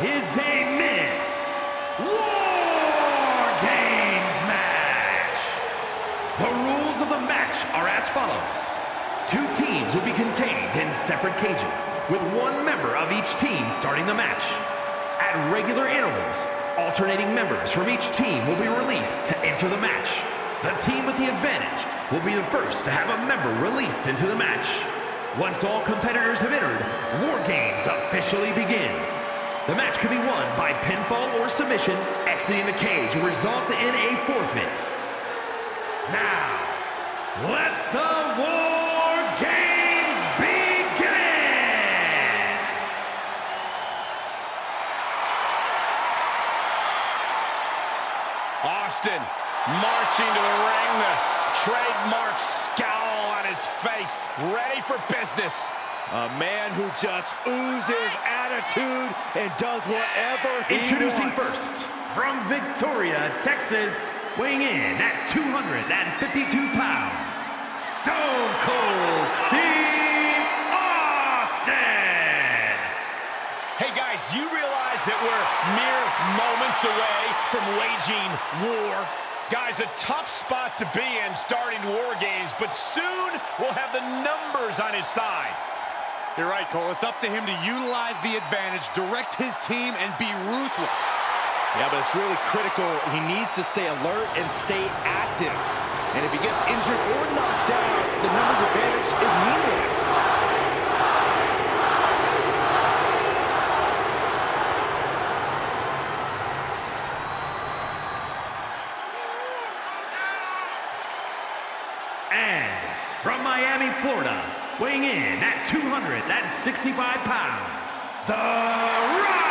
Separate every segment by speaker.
Speaker 1: is a men's War Games match. The rules of the match are as follows. Two teams will be contained in separate cages, with one member of each team starting the match. At regular intervals, alternating members from each team will be released to enter the match. The team with the advantage will be the first to have a member released into the match. Once all competitors have entered, War Games officially begins. The match can be won by pinfall or submission. Exiting the cage will result in a forfeit. Now, let the War Games begin!
Speaker 2: Austin marching to the ring, trademark scowl on his face, ready for business.
Speaker 3: A man who just oozes attitude and does whatever he
Speaker 1: Introducing
Speaker 3: wants.
Speaker 1: first, from Victoria, Texas, weighing in at 252 pounds, Stone Cold Steve Austin!
Speaker 2: Hey guys, do you realize that we're mere moments away from waging war? Guys, a tough spot to be in starting war games, but soon we'll have the numbers on his side.
Speaker 3: You're right, Cole. It's up to him to utilize the advantage, direct his team, and be ruthless. Yeah, but it's really critical. He needs to stay alert and stay active. And if he gets injured or knocked out, the numbers advantage is meaningless.
Speaker 1: And from Miami, Florida, weighing in at 265 pounds, The Rock!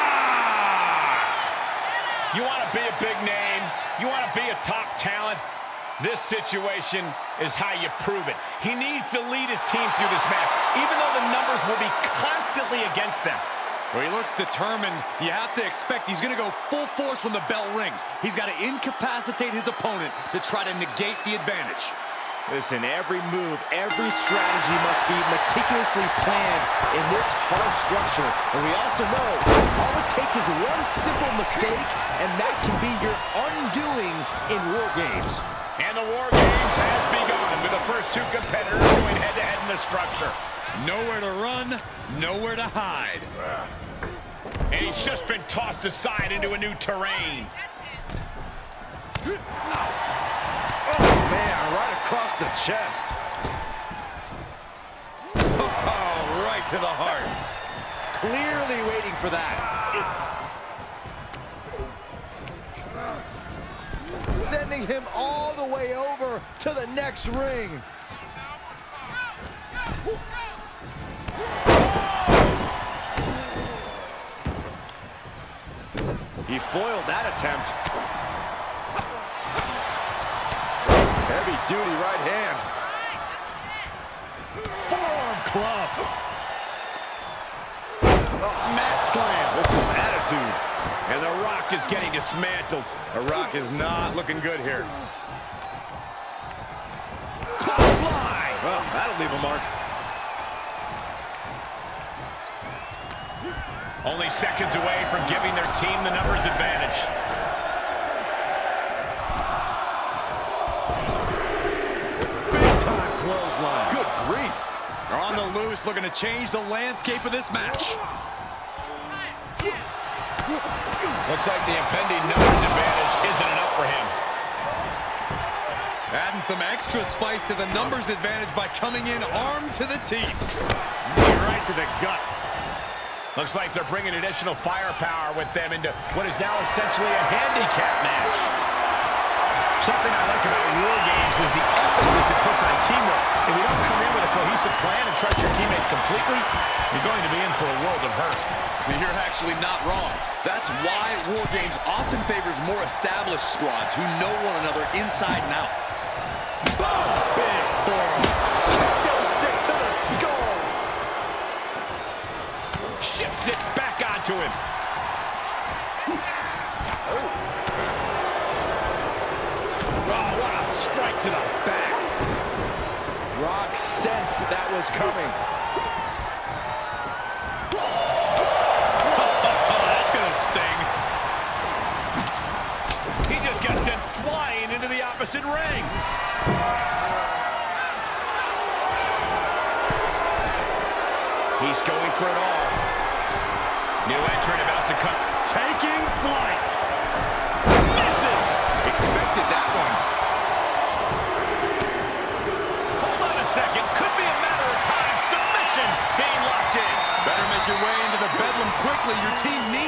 Speaker 2: You want to be a big name? You want to be a top talent? This situation is how you prove it. He needs to lead his team through this match, even though the numbers will be constantly against them.
Speaker 3: Well, he looks determined. You have to expect he's going to go full force when the bell rings. He's got to incapacitate his opponent to try to negate the advantage. Listen, every move, every strategy must be meticulously planned in this hard structure. And we also know all it takes is one simple mistake, and that can be your undoing in war games.
Speaker 2: And the War Games has begun with the first two competitors going head-to-head in the structure.
Speaker 3: Nowhere to run, nowhere to hide.
Speaker 2: And he's just been tossed aside into a new terrain.
Speaker 3: Man, right across the chest. Oh, right to the heart. Clearly waiting for that. Sending him all the way over to the next ring. He foiled that attempt. Heavy duty right hand. Forearm club. Oh, mat slam with some attitude.
Speaker 2: And The Rock is getting dismantled.
Speaker 3: The Rock is not looking good here. Clothesline. Well, that'll leave a mark.
Speaker 2: Only seconds away from giving their team the numbers advantage.
Speaker 3: Big time clothesline. Good grief. They're on the loose, looking to change the landscape of this match.
Speaker 2: Looks like the impending numbers advantage isn't enough for him.
Speaker 3: Adding some extra spice to the numbers advantage by coming in armed to the teeth.
Speaker 2: Knee right to the gut. Looks like they're bringing additional firepower with them into what is now essentially a handicap match. Something I like about War Games is the emphasis it puts on teamwork. If you don't come in with a cohesive plan and trust your teammates completely, you're going to be in for a world of hurt.
Speaker 4: You're actually not wrong. That's why War Games often favors more established squads who know one another inside and out.
Speaker 3: Boom! Big forearm. Kendo stick to the skull.
Speaker 2: Shifts it back onto him. Oh, what strike to the back.
Speaker 3: Rock sensed that was coming.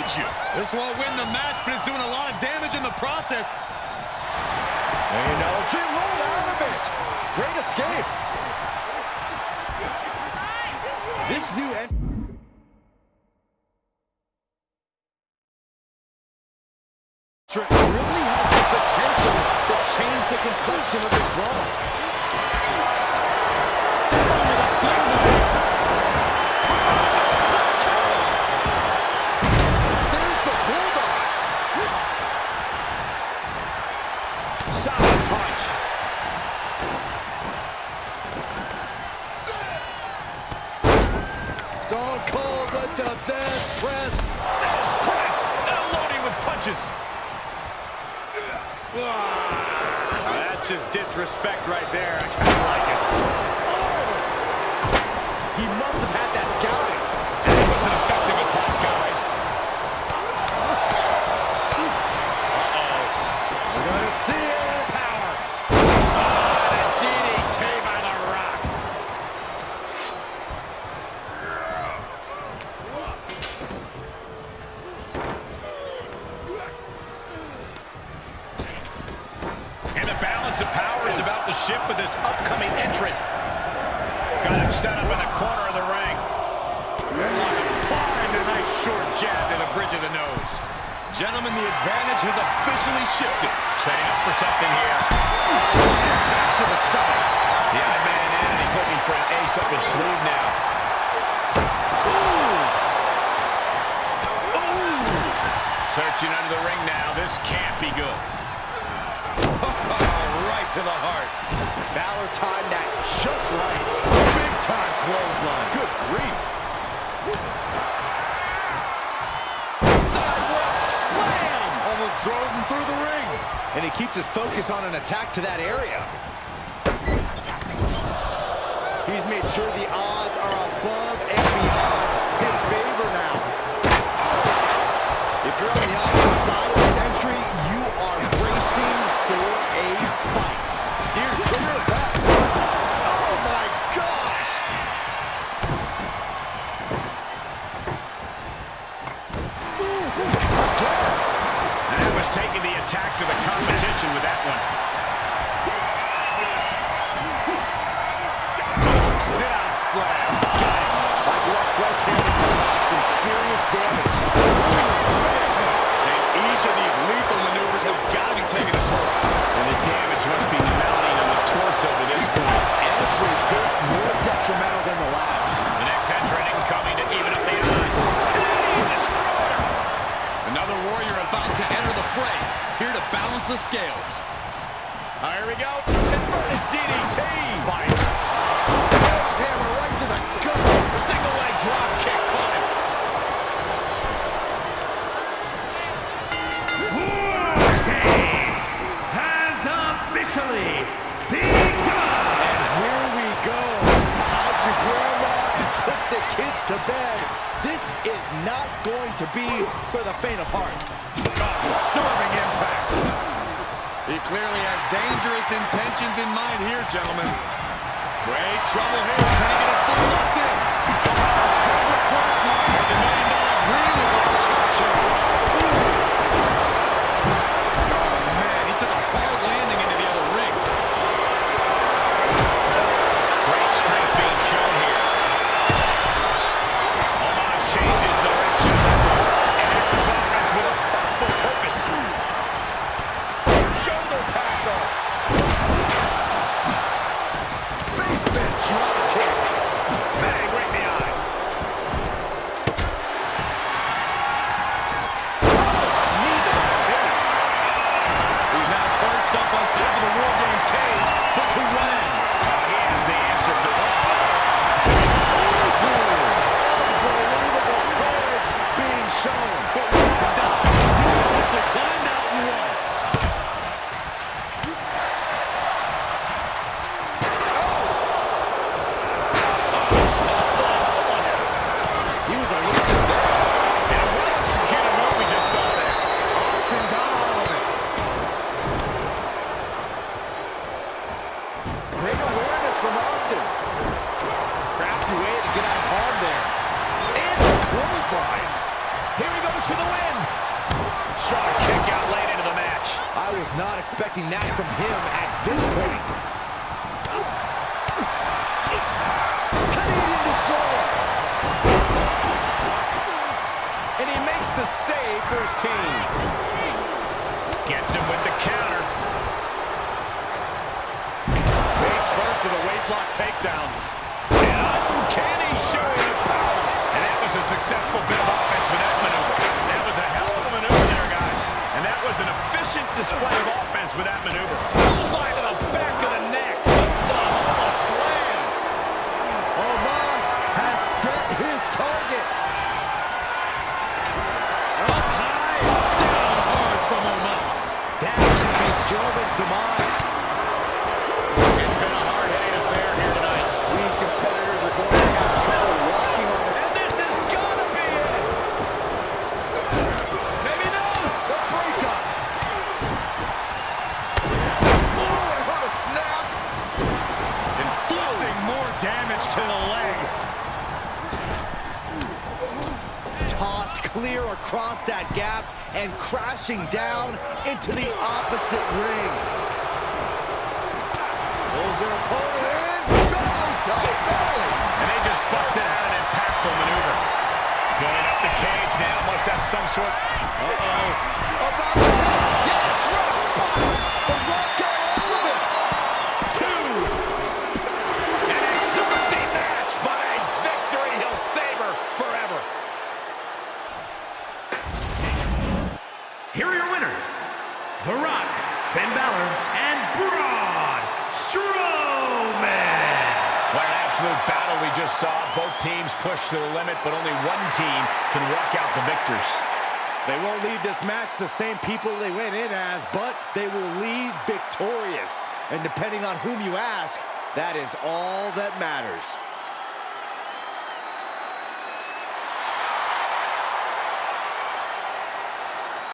Speaker 3: Needs you. This won't win the match, but it's doing a lot of damage in the process.
Speaker 5: And LG rolled out of it. Great escape. This new entrant. really has the potential to change the complexion of this brawl. Stone Cold with the Vance press.
Speaker 2: Thesz press. Unloading with punches. That's just disrespect right there. I kind of like it.
Speaker 5: He must have had
Speaker 2: the nose.
Speaker 3: Gentlemen, the advantage has officially shifted.
Speaker 2: Setting up for something here.
Speaker 3: Back to the stomach.
Speaker 2: The odd man in, and he's looking for an ace up his sleeve now. Searching under the ring now. This can't be good.
Speaker 3: right to the heart.
Speaker 5: Balor timed that just right.
Speaker 3: Big time clothesline.
Speaker 5: Good grief. And he keeps his focus on an attack to that area. He's made sure the odds are above not going to be for the faint of heart.
Speaker 3: Disturbing impact. He clearly has dangerous intentions in mind here, gentlemen. Great trouble here. Can he get it full locked
Speaker 5: expecting that from him at this point. Canadian Destroyer.
Speaker 3: And he makes the save for his team.
Speaker 2: Gets him with the counter.
Speaker 3: Face first with a waistlock takedown.
Speaker 2: An uncanny showing of power. And that was a successful bit of offense with that maneuver. That was a hell of a maneuver there, guys. And that was an efficient display of offense with that maneuver. Bullseye to the back of the neck.
Speaker 5: Across that gap and crashing down into the opposite ring. Pulls their opponent in. Belly to belly.
Speaker 2: And they just busted out an impactful maneuver. Going up the cage now. Must have some sort... Uh-oh.
Speaker 5: About to
Speaker 2: battle we just saw. Both teams pushed to the limit, but only one team can walk out the victors.
Speaker 5: They won't leave this match the same people they went in as, but they will leave victorious. And depending on whom you ask, that is all that matters.